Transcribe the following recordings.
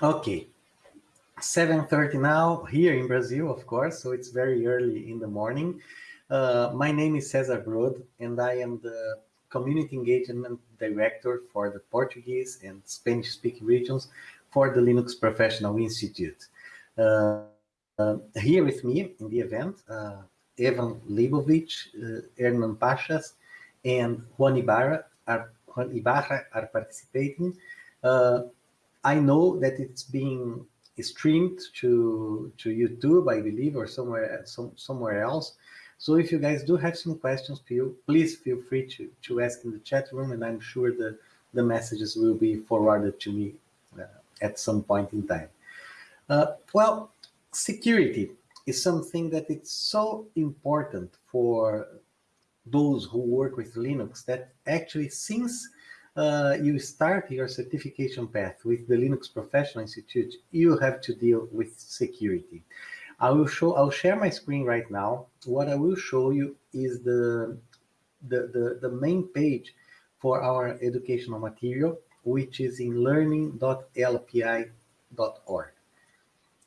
Okay, 7.30 now here in Brazil, of course, so it's very early in the morning. Uh, my name is Cesar Brod, and I am the Community Engagement Director for the Portuguese and Spanish-speaking regions for the Linux Professional Institute. Uh, uh, here with me in the event, uh, Evan Leibovitch, uh, Hernan Pachas, and Juan Ibarra are, Juan Ibarra are participating. I know that it's being streamed to to YouTube, I believe, or somewhere some, somewhere else. So if you guys do have some questions, please feel free to, to ask in the chat room, and I'm sure the, the messages will be forwarded to me uh, at some point in time. Uh, well, security is something that it's so important for those who work with Linux that actually since uh, you start your certification path with the Linux Professional Institute, you have to deal with security. I will show, I'll share my screen right now. What I will show you is the, the, the, the main page for our educational material, which is in learning.lpi.org.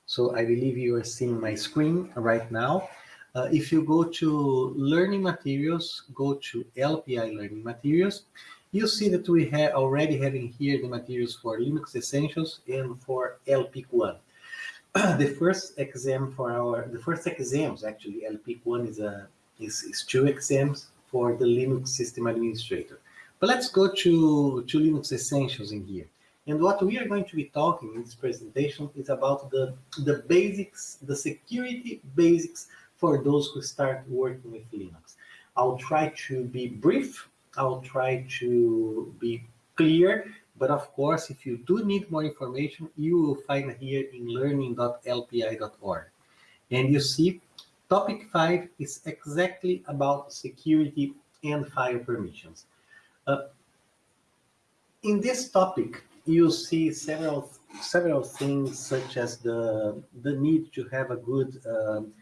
So I believe you are seeing my screen right now. Uh, if you go to learning materials, go to LPI learning materials, you see that we have already having here the materials for Linux Essentials and for LPIC 1. the first exam for our, the first exams actually, LPIC 1 is, a, is, is two exams for the Linux System Administrator. But let's go to, to Linux Essentials in here. And what we are going to be talking in this presentation is about the, the basics, the security basics for those who start working with Linux. I'll try to be brief I'll try to be clear, but of course, if you do need more information, you will find here in learning.lpi.org. And you see, topic five is exactly about security and file permissions. Uh, in this topic, you see several several things such as the the need to have a good um,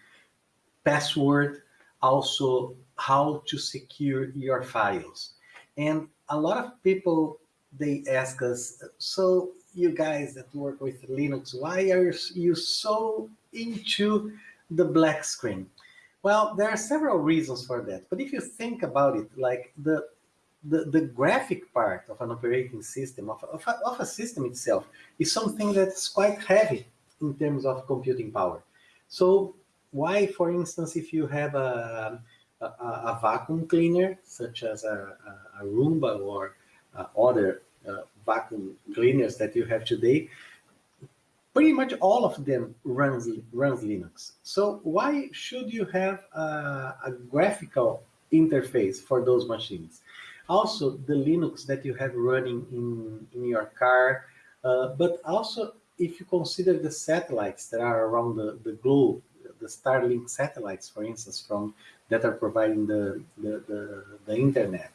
password, also how to secure your files. And a lot of people, they ask us, so you guys that work with Linux, why are you so into the black screen? Well, there are several reasons for that. But if you think about it, like the the, the graphic part of an operating system, of, of, a, of a system itself, is something that's quite heavy in terms of computing power. So why, for instance, if you have a, a, a vacuum cleaner, such as a, a, a Roomba or uh, other uh, vacuum cleaners that you have today, pretty much all of them runs, runs Linux. So why should you have a, a graphical interface for those machines? Also, the Linux that you have running in, in your car, uh, but also if you consider the satellites that are around the, the globe, the Starlink satellites, for instance, from that are providing the, the, the, the internet.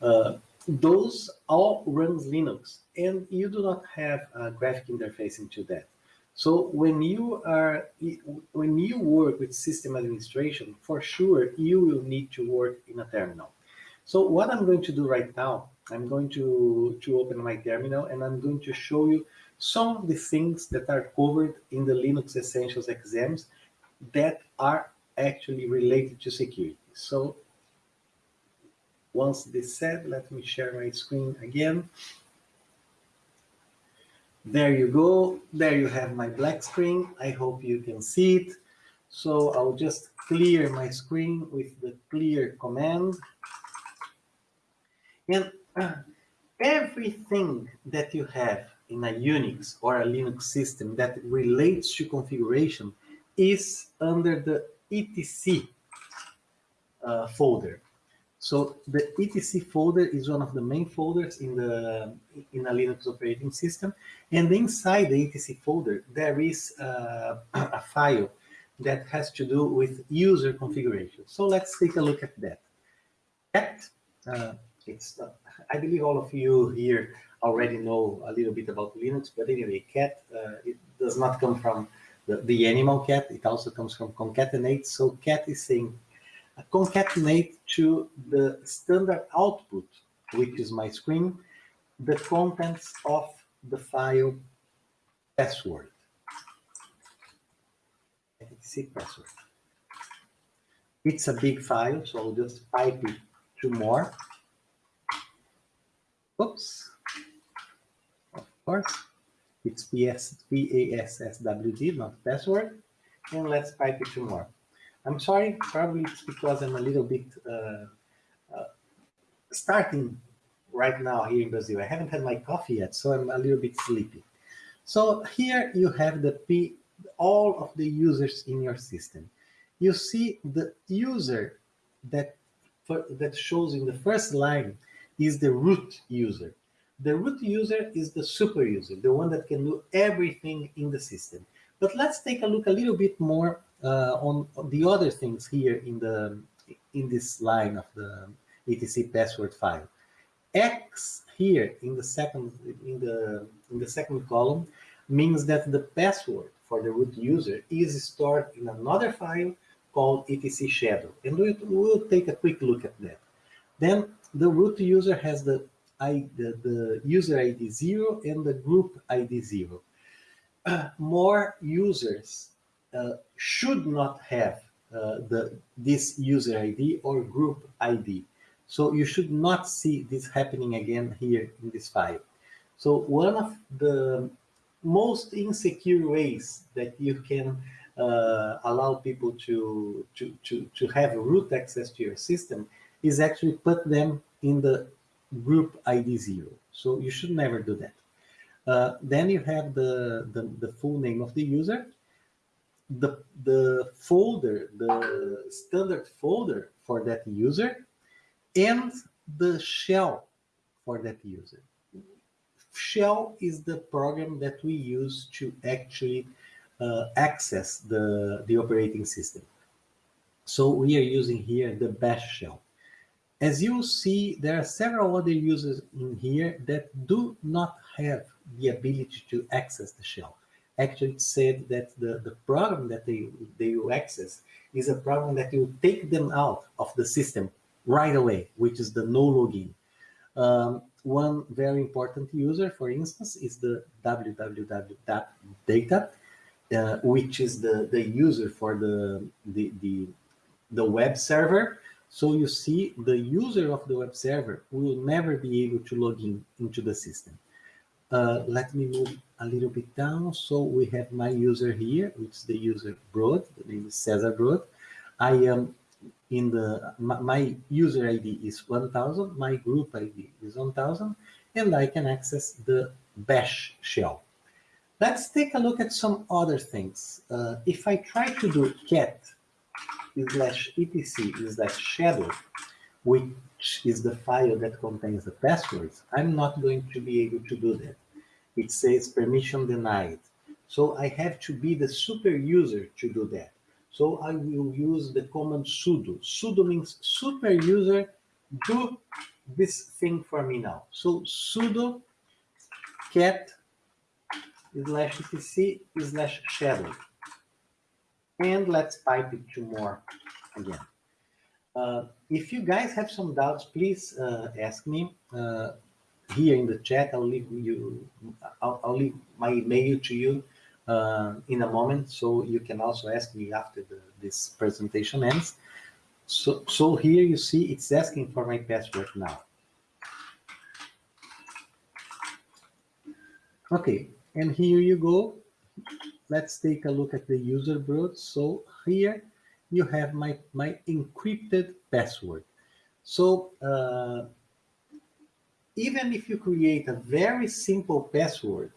Uh, those all runs Linux, and you do not have a graphic interface into that. So when you are when you work with system administration, for sure you will need to work in a terminal. So what I'm going to do right now, I'm going to to open my terminal and I'm going to show you some of the things that are covered in the Linux Essentials exams that are actually related to security. So once this said, let me share my screen again. There you go. There you have my black screen. I hope you can see it. So I'll just clear my screen with the clear command. And everything that you have in a Unix or a Linux system that relates to configuration is under the etc uh, folder. So the etc folder is one of the main folders in the in a Linux operating system, and inside the etc folder there is uh, a file that has to do with user configuration. So let's take a look at that. Cat, uh, it's uh, I believe all of you here already know a little bit about Linux, but anyway, cat uh, it does not come from the, the animal cat. It also comes from concatenate. So cat is saying concatenate to the standard output, which is my screen, the contents of the file password. etc password. It's a big file, so I'll just type it to more. Oops. Of course, it's PS, P-A-S-S-W-D, not password. And let's type it to more. I'm sorry, probably it's because I'm a little bit uh, uh, starting right now here in Brazil. I haven't had my coffee yet, so I'm a little bit sleepy. So here you have the P, all of the users in your system. You see the user that that shows in the first line is the root user. The root user is the super user, the one that can do everything in the system. But let's take a look a little bit more uh, on, on, the other things here in the in this line of the etc password file. X here in the second in the in the second column means that the password for the root user is stored in another file called etc shadow, and we will take a quick look at that. Then the root user has the I, the, the user ID zero and the group ID zero. Uh, more users uh, should not have uh, the this user ID or group ID. So you should not see this happening again here in this file. So one of the most insecure ways that you can uh, allow people to, to, to, to have root access to your system is actually put them in the group ID zero. So you should never do that. Uh, then you have the, the, the, full name of the user, the, the folder, the standard folder for that user, and the shell for that user. Shell is the program that we use to actually uh, access the, the operating system. So we are using here the bash shell. As you see, there are several other users in here that do not have the ability to access the shell. Actually, it said that the, the program that they, they will access is a program that will take them out of the system right away, which is the no login. Um, one very important user, for instance, is the www.data, uh, which is the, the user for the, the, the, the web server. So you see the user of the web server will never be able to log in into the system. Uh, let me move a little bit down. So we have my user here, which is the user Brod, the name is Cesar Brod. I am in the, my, my user ID is 1000, my group ID is 1000, and I can access the bash shell. Let's take a look at some other things. Uh, if I try to do cat slash etc slash shadow, which is the file that contains the passwords, I'm not going to be able to do that. It says permission denied. So I have to be the super user to do that. So I will use the command sudo. Sudo means super user, do this thing for me now. So sudo cat slash etc slash shadow. And let's type it to more again. Uh, if you guys have some doubts, please uh, ask me uh, here in the chat. I'll leave you. I'll, I'll leave my email to you uh, in a moment, so you can also ask me after the, this presentation ends. So, so here you see it's asking for my password now. Okay, and here you go. Let's take a look at the user brod. So here you have my, my encrypted password. So uh, even if you create a very simple password,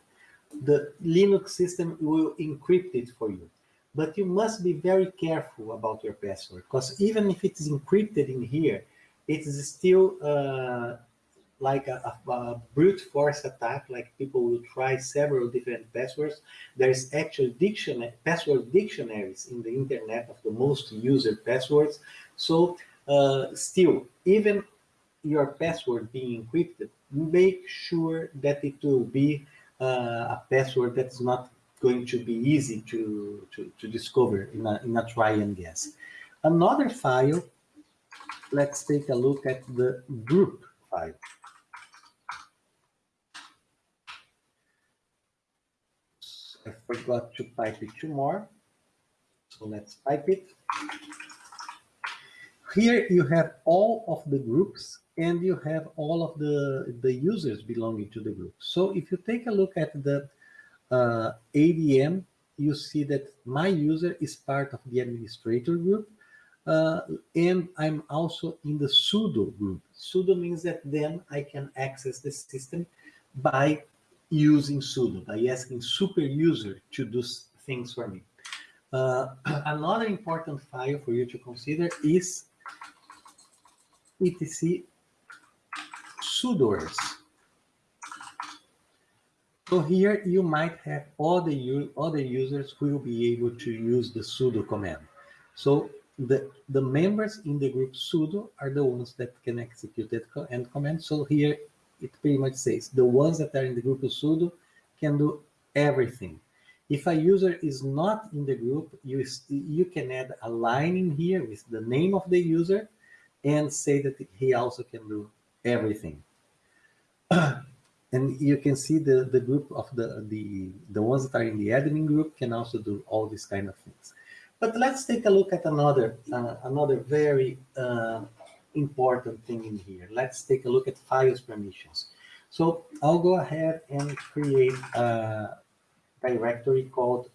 the Linux system will encrypt it for you. But you must be very careful about your password because even if it is encrypted in here, it is still uh, like a, a, a, brute force attack, like people will try several different passwords. There's actual dictionary, password dictionaries in the internet of the most used passwords. So uh, still, even your password being encrypted, make sure that it will be uh, a password that's not going to be easy to, to, to discover in a, in a try and guess. Another file, let's take a look at the group file. I forgot to type it to more. So let's type it. Here you have all of the groups and you have all of the, the users belonging to the group. So if you take a look at the uh, ADM, you see that my user is part of the administrator group uh, and I'm also in the sudo group. Sudo means that then I can access the system by using sudo, by asking super user to do things for me. Uh, another important file for you to consider is etc sudoers. So here you might have other, other users who will be able to use the sudo command. So the, the members in the group sudo are the ones that can execute that end command. So here it pretty much says the ones that are in the group of sudo can do everything. If a user is not in the group, you, you can add a line in here with the name of the user and say that he also can do everything. and you can see the, the group of the, the, the ones that are in the admin group can also do all these kind of things. But let's take a look at another, uh, another very uh, important thing in here. Let's take a look at files permissions. So I'll go ahead and create a directory called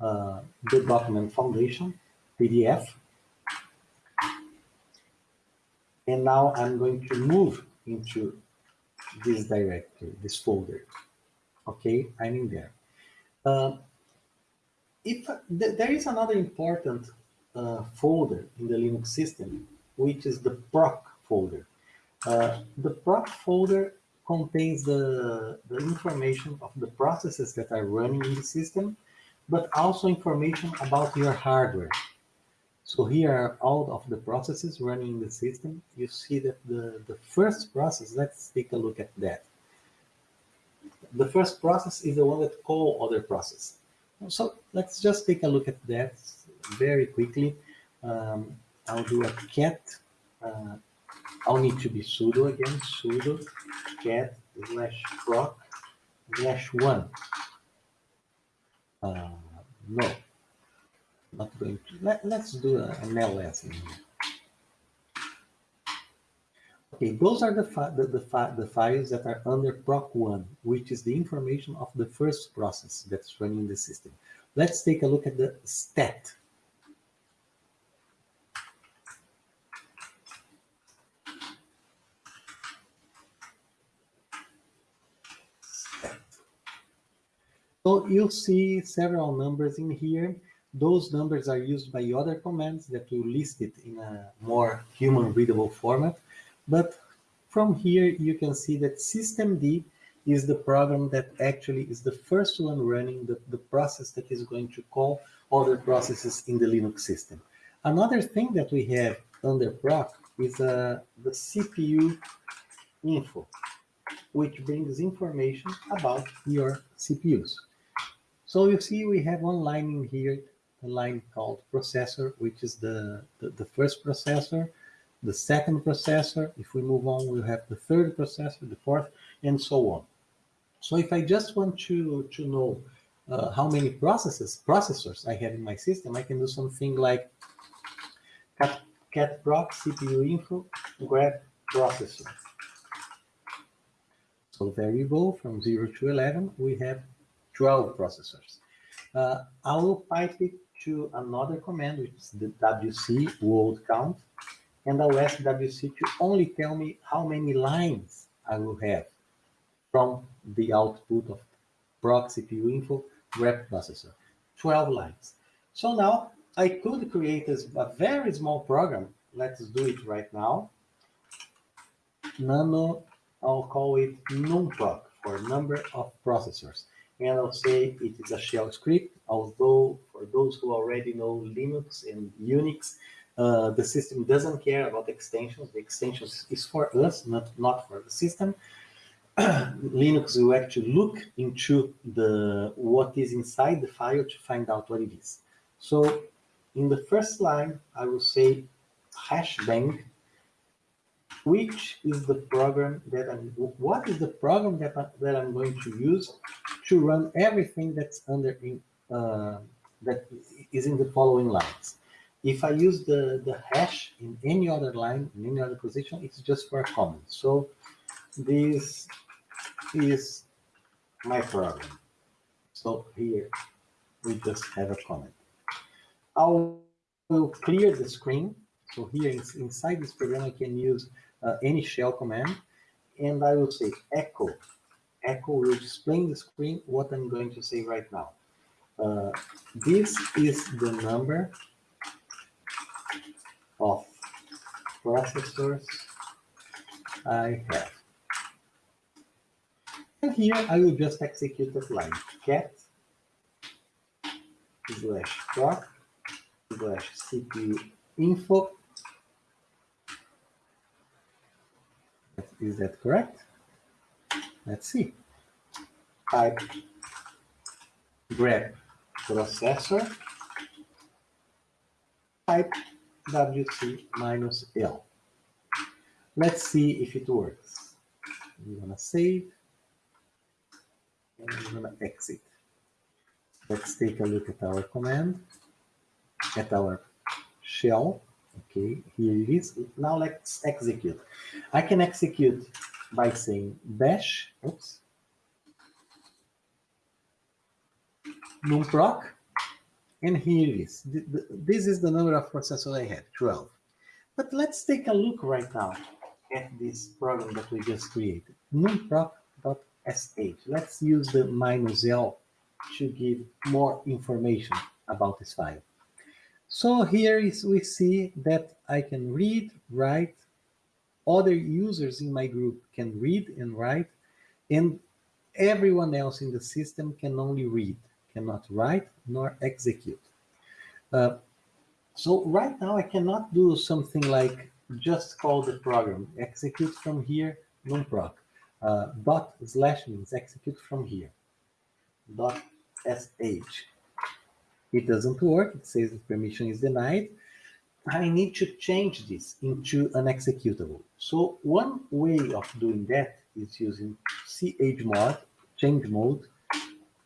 uh, the document foundation, PDF. And now I'm going to move into this directory, this folder. Okay, I'm in there. Uh, if th there is another important uh, folder in the Linux system, which is the proc folder. Uh, the proc folder contains the, the information of the processes that are running in the system, but also information about your hardware. So here are all of the processes running in the system. You see that the, the first process, let's take a look at that. The first process is the one that call other process. So let's just take a look at that very quickly. Um, I'll do a cat. Uh, I'll need to be sudo again, sudo cat slash proc slash one. Uh, no, not going to. Let, let's do a, an ls in here. Okay, those are the, the, the, the, files that are under proc1, which is the information of the first process that's running the system. Let's take a look at the stat. So you'll see several numbers in here. Those numbers are used by other commands that will list it in a more human readable format. But from here, you can see that systemd is the program that actually is the first one running the, the process that is going to call other processes in the Linux system. Another thing that we have under proc is uh, the CPU info, which brings information about your CPUs. So you see we have one line in here a line called processor, which is the, the, the, first processor, the second processor. If we move on, we'll have the third processor, the fourth, and so on. So if I just want to, to know uh, how many processes, processors I have in my system, I can do something like cat, cat proc CPU info grep processor. So go, from 0 to 11, we have 12 processors. Uh, I will pipe it to another command, which is the wc word count, and I'll ask wc to only tell me how many lines I will have from the output of proc CPU info grep processor, 12 lines. So now I could create a, a very small program. Let's do it right now. Nano, I'll call it numproc for number of processors and I'll say it is a shell script, although for those who already know Linux and Unix, uh, the system doesn't care about extensions. The extensions is for us, not, not for the system. Linux will actually look into the what is inside the file to find out what it is. So in the first line, I will say hash bang which is the program that I'm, what is the program that, I, that I'm going to use to run everything that's under, in, uh, that is in the following lines. If I use the, the hash in any other line, in any other position, it's just for a comment. So this is my program. So here we just have a comment. I will clear the screen. So here inside this program, I can use uh, any shell command, and I will say echo. Echo will display in the screen what I'm going to say right now. Uh, this is the number of processors I have. And here I will just execute that line. cat slash proc slash CPU info. Is that correct? Let's see. Type grep processor type wc minus l. Let's see if it works. We're gonna save and we're gonna exit. Let's take a look at our command, at our shell. Okay, here it is. Now let's execute. I can execute by saying bash, oops, numproc, and here it is. This is the number of processors I had, 12. But let's take a look right now at this program that we just created, numproc.sh. Let's use the minus L to give more information about this file. So here is we see that I can read, write, other users in my group can read and write, and everyone else in the system can only read cannot write nor execute. Uh, so right now I cannot do something like just call the program, execute from here, numproc. Uh, dot slash means execute from here. Dot sh. It doesn't work. It says the permission is denied. I need to change this into an executable. So one way of doing that is using chmod, change mode,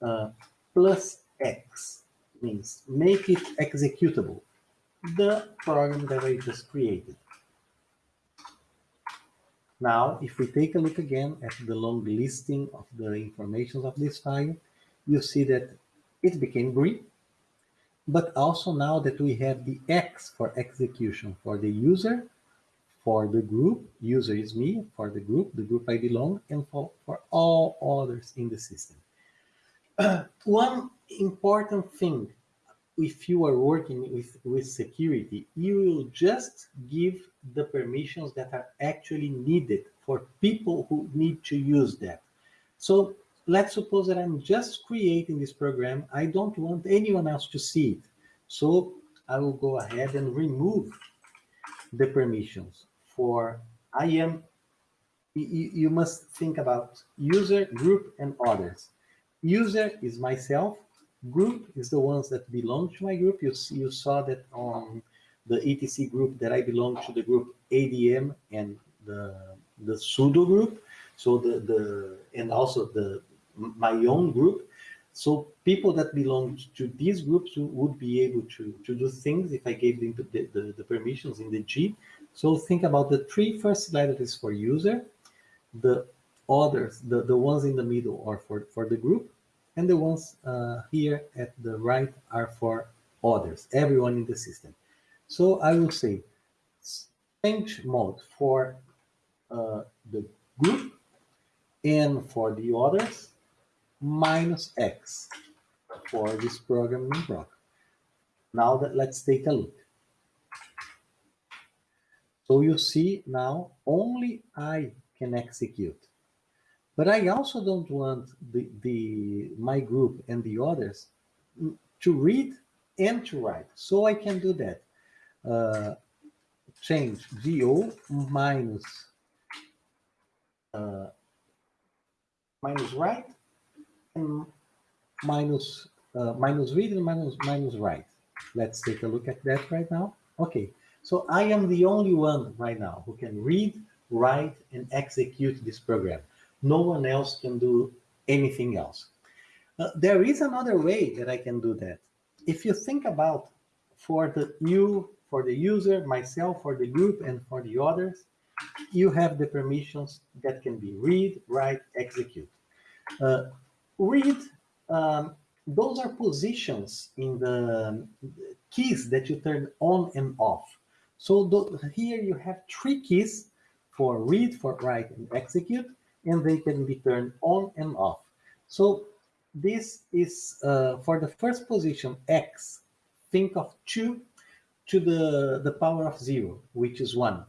uh, plus X means make it executable, the program that I just created. Now, if we take a look again at the long listing of the information of this file, you see that it became green, but also now that we have the X for execution for the user, for the group, user is me, for the group, the group I belong, and for, for all others in the system. one important thing, if you are working with, with security, you will just give the permissions that are actually needed for people who need to use that. So let's suppose that I'm just creating this program. I don't want anyone else to see it. So I will go ahead and remove the permissions for I am, you, must think about user, group, and others. User is myself. Group is the ones that belong to my group. You, you saw that on the etc group that I belong to the group ADM and the, the sudo group. So the, the, and also the, my own group. So people that belong to these groups would be able to, to do things if I gave them the, the, the permissions in the G. So think about the three first letters for user, the others, the, the ones in the middle are for, for the group, and the ones uh, here at the right are for others, everyone in the system. So I will say change mode for uh, the group and for the others minus X for this program proc. Now that let's take a look. So you see now only I can execute. But I also don't want the, the my group and the others to read and to write. So I can do that. Uh, change do minus uh, minus write and minus uh, minus read and minus minus write. Let's take a look at that right now. Okay, so I am the only one right now who can read, write, and execute this program. No one else can do anything else. Uh, there is another way that I can do that. If you think about for the you, for the user, myself, for the group, and for the others, you have the permissions that can be read, write, execute. Uh, read, um, those are positions in the keys that you turn on and off. So here you have three keys for read, for write, and execute, and they can be turned on and off. So this is uh, for the first position, X, think of 2 to the, the power of 0, which is 1.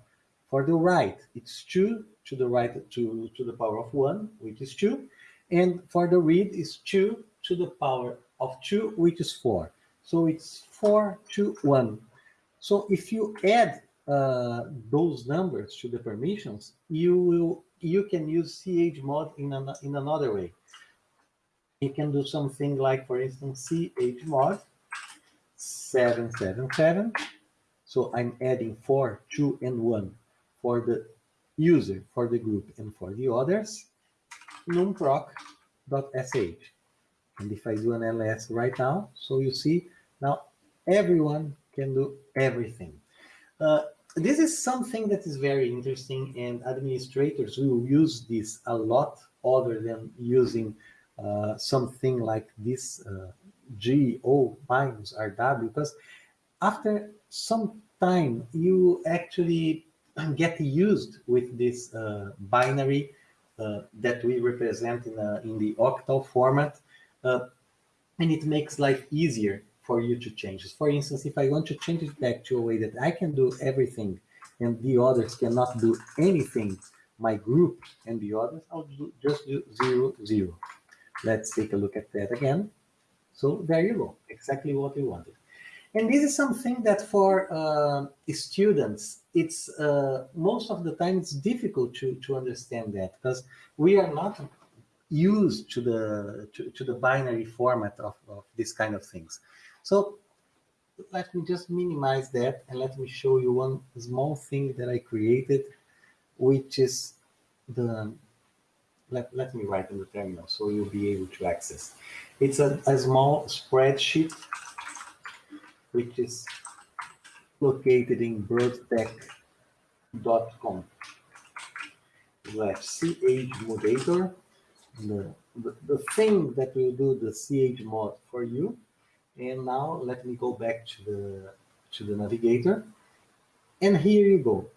For the right, it's 2 to the right to, to the power of 1, which is 2. And for the read, is 2 to the power of 2, which is 4. So it's 4 to 1. So if you add uh, those numbers to the permissions, you will you can use chmod in, an, in another way. You can do something like, for instance, chmod 777. So I'm adding 4, 2, and 1 for the user, for the group, and for the others, numproc.sh. And if I do an ls right now, so you see now everyone can do everything. Uh, this is something that is very interesting and administrators will use this a lot other than using uh, something like this uh, GO minus RW because after some time you actually get used with this uh, binary that we represent in, a, in the octal format uh, and it makes life easier for you to change it. For instance, if I want to change it back to a way that I can do everything and the others cannot do anything, my group and the others, I'll do, just do zero, zero. Let's take a look at that again. So there you go, exactly what we wanted. And this is something that for uh, students, it's uh, most of the time it's difficult to, to understand that because we are not used to the to, to the binary format of, of this kind of things. So let me just minimize that and let me show you one small thing that I created, which is the, let, let me write in the terminal so you'll be able to access. It's a, a small spreadsheet, which is located in brodtec.com slash chmoderator. The, the, the thing that will do the CH mod for you and now let me go back to the, to the navigator. And here you go.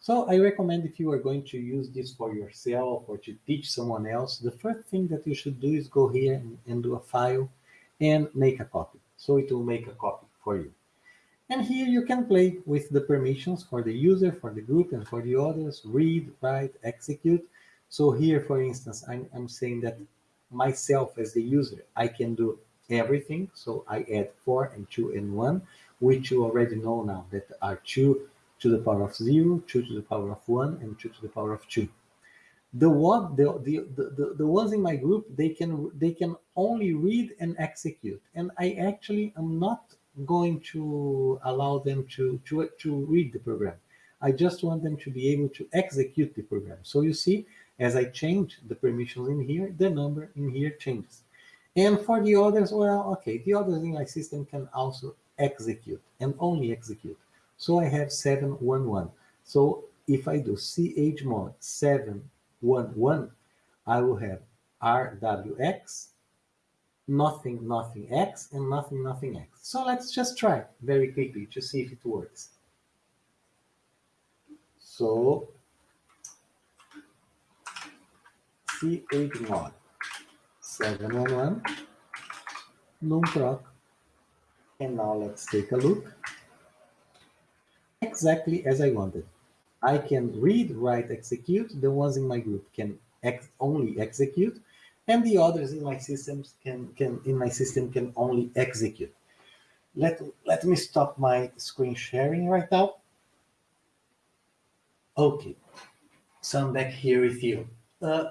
So I recommend if you are going to use this for yourself or to teach someone else, the first thing that you should do is go here and, and do a file and make a copy. So it will make a copy for you. And here you can play with the permissions for the user, for the group, and for the others, read, write, execute. So here, for instance, I'm, I'm saying that myself as the user, I can do everything. So I add 4 and 2 and 1, which you already know now that are 2 to the power of 0, 2 to the power of 1, and 2 to the power of 2. The one, the, the, the, the ones in my group, they can they can only read and execute. And I actually am not going to allow them to, to, to read the program. I just want them to be able to execute the program. So you see, as I change the permissions in here, the number in here changes. And for the others, well, okay, the others in my system can also execute and only execute. So I have 711. So if I do chmod 711, I will have rwx, nothing, nothing x, and nothing, nothing x. So let's just try very quickly to see if it works. So chmod 711 numproc and now let's take a look. Exactly as I wanted. I can read write execute. The ones in my group can ex only execute and the others in my systems can can in my system can only execute. Let let me stop my screen sharing right now. Okay. So I'm back here with you. Uh,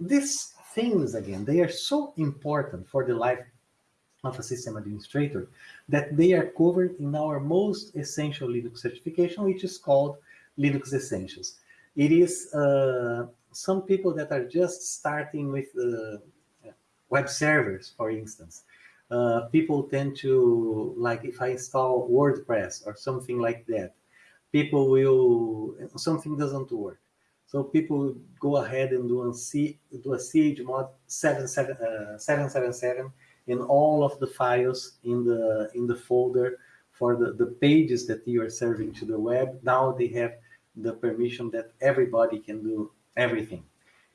this things again, they are so important for the life of a system administrator that they are covered in our most essential Linux certification, which is called Linux Essentials. It is uh, some people that are just starting with uh, web servers, for instance. Uh, people tend to, like if I install WordPress or something like that, people will, something doesn't work. So people go ahead and do a, C, do a chmod 777 uh, 777 in all of the files in the in the folder for the, the pages that you are serving to the web. Now they have the permission that everybody can do everything.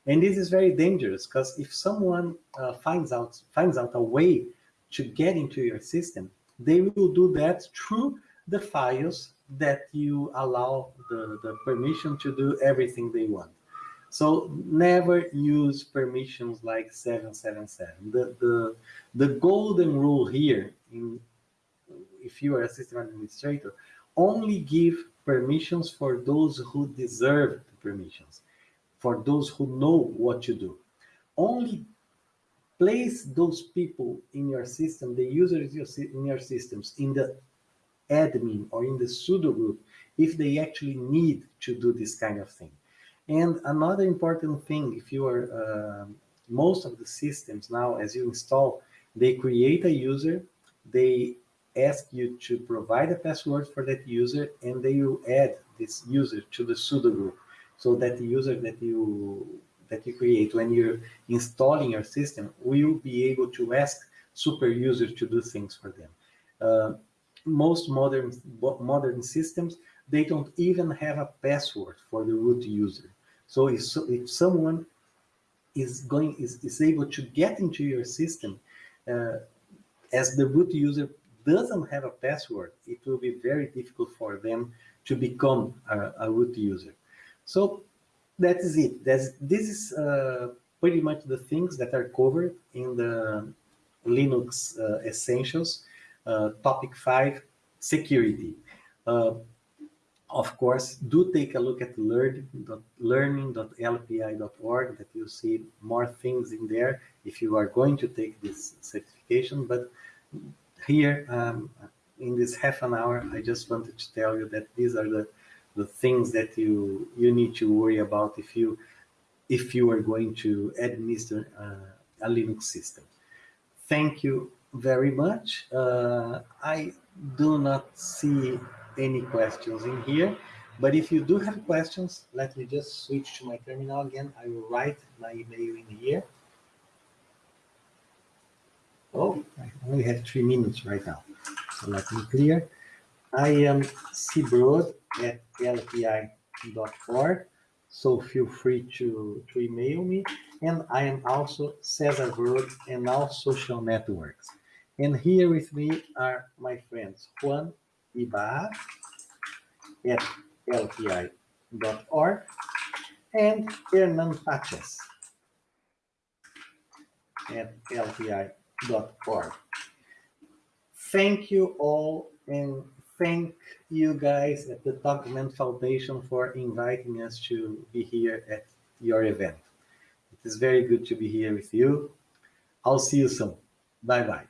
And this is very dangerous because if someone uh, finds out finds out a way to get into your system, they will do that through the files that you allow the, the permission to do everything they want. So never use permissions like 777. The, the, the golden rule here, in, if you are a system administrator, only give permissions for those who deserve the permissions, for those who know what to do. Only place those people in your system, the users in your systems, in the admin or in the sudo group, if they actually need to do this kind of thing. And another important thing, if you are, uh, most of the systems now, as you install, they create a user, they ask you to provide a password for that user, and they will add this user to the sudo group. So that the user that you that you create when you're installing your system will be able to ask super users to do things for them. Uh, most modern modern systems they don't even have a password for the root user. So if, if someone is going is, is able to get into your system uh, as the root user doesn't have a password, it will be very difficult for them to become a, a root user. So that is it. That's, this is uh, pretty much the things that are covered in the Linux uh, Essentials. Uh, topic 5, security. Uh, of course, do take a look at learning.lpi.org that you'll see more things in there if you are going to take this certification. But here, um, in this half an hour, I just wanted to tell you that these are the, the things that you, you need to worry about if you, if you are going to administer uh, a Linux system. Thank you very much. Uh, I do not see any questions in here. But if you do have questions, let me just switch to my terminal again. I will write my email in here. Oh, I only have three minutes right now. So let me clear. I am cbrod at lpi.org. So feel free to, to email me. And I am also Cesar Brod and all social networks. And here with me are my friends Juan Ibar at lpi.org and Hernan Pachas at lpi.org. Thank you all and thank you guys at the Document Foundation for inviting us to be here at your event. It is very good to be here with you. I'll see you soon. Bye-bye.